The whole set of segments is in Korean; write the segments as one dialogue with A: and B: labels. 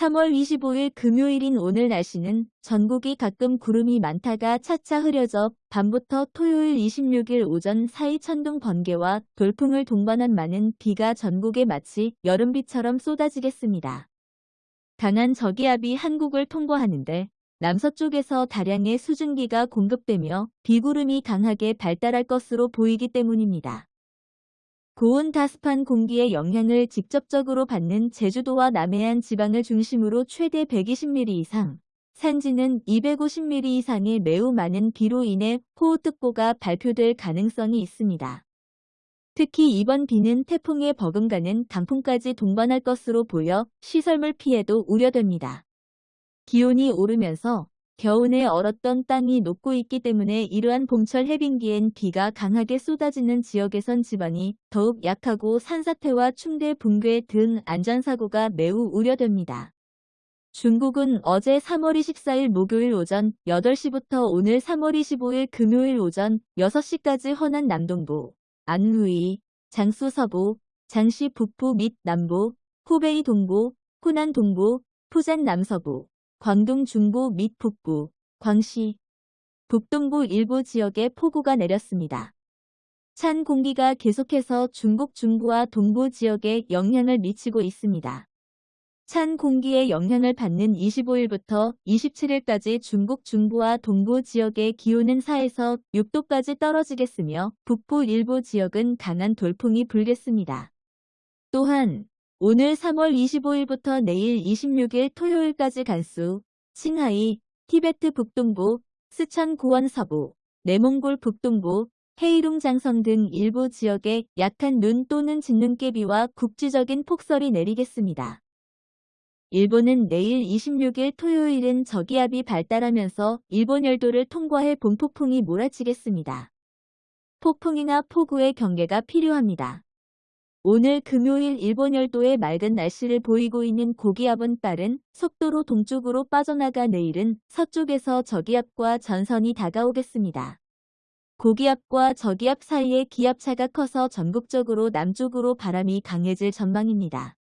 A: 3월 25일 금요일인 오늘 날씨는 전국이 가끔 구름이 많다가 차차 흐려져 밤부터 토요일 26일 오전 사이 천둥 번개와 돌풍을 동반한 많은 비가 전국에 마치 여름비처럼 쏟아지겠습니다. 강한 저기압이 한국을 통과하는데 남서쪽에서 다량의 수증기가 공급되며 비구름이 강하게 발달할 것으로 보이기 때문입니다. 고온 다습한 공기의 영향을 직접적으로 받는 제주도와 남해안 지방을 중심으로 최대 120mm 이상, 산지는 250mm 이상의 매우 많은 비로 인해 호우특보가 발표될 가능성이 있습니다. 특히 이번 비는 태풍에 버금가는 강풍까지 동반할 것으로 보여 시설물 피해도 우려됩니다. 기온이 오르면서 겨우내 얼었던 땅이 녹고 있기 때문에 이러한 봄철 해빙기엔 비가 강하게 쏟아지는 지역에선 지반이 더욱 약하고 산사태와 충대 붕괴 등 안전사고가 매우 우려됩니다. 중국은 어제 3월 24일 목요일 오전 8시부터 오늘 3월 25일 금요일 오전 6시까지 허난 남동부, 안루이, 장수 서부, 장시 북부 및 남부, 후베이 동부, 후난 동부, 푸젠 남서부, 광동 중부 및 북부, 광시, 북동부 일부 지역에 폭우가 내렸습니다. 찬 공기가 계속해서 중국 중부와 동부 지역에 영향을 미치고 있습니다. 찬 공기의 영향을 받는 25일부터 27일까지 중국 중부와 동부 지역의 기온은 4에서 6도까지 떨어지겠으며 북부 일부 지역은 강한 돌풍이 불겠습니다. 또한 오늘 3월 25일부터 내일 26일 토요일까지 간수, 칭하이, 티베트 북동부, 스천 고원 서부, 내몽골 북동부, 헤이룽 장성 등 일부 지역에 약한 눈 또는 짙눈깨비와 국지적인 폭설이 내리겠습니다. 일본은 내일 26일 토요일은 저기압이 발달하면서 일본 열도를 통과해 봄폭풍이 몰아치겠습니다. 폭풍이나 폭우의 경계가 필요합니다. 오늘 금요일 일본 열도의 맑은 날씨를 보이고 있는 고기압은 빠른 속도로 동쪽으로 빠져나가 내일은 서쪽에서 저기압과 전선이 다가오겠습니다. 고기압과 저기압 사이의 기압차가 커서 전국적으로 남쪽으로 바람이 강해질 전망입니다.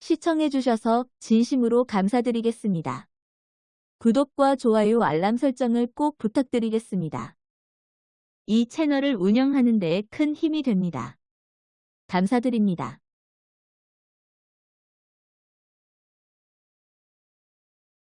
A: 시청해주셔서 진심으로 감사드리겠습니다. 구독과 좋아요 알람 설정을 꼭 부탁드리겠습니다. 이 채널을 운영하는 데 큰 힘이 됩니다. 감사드립니다.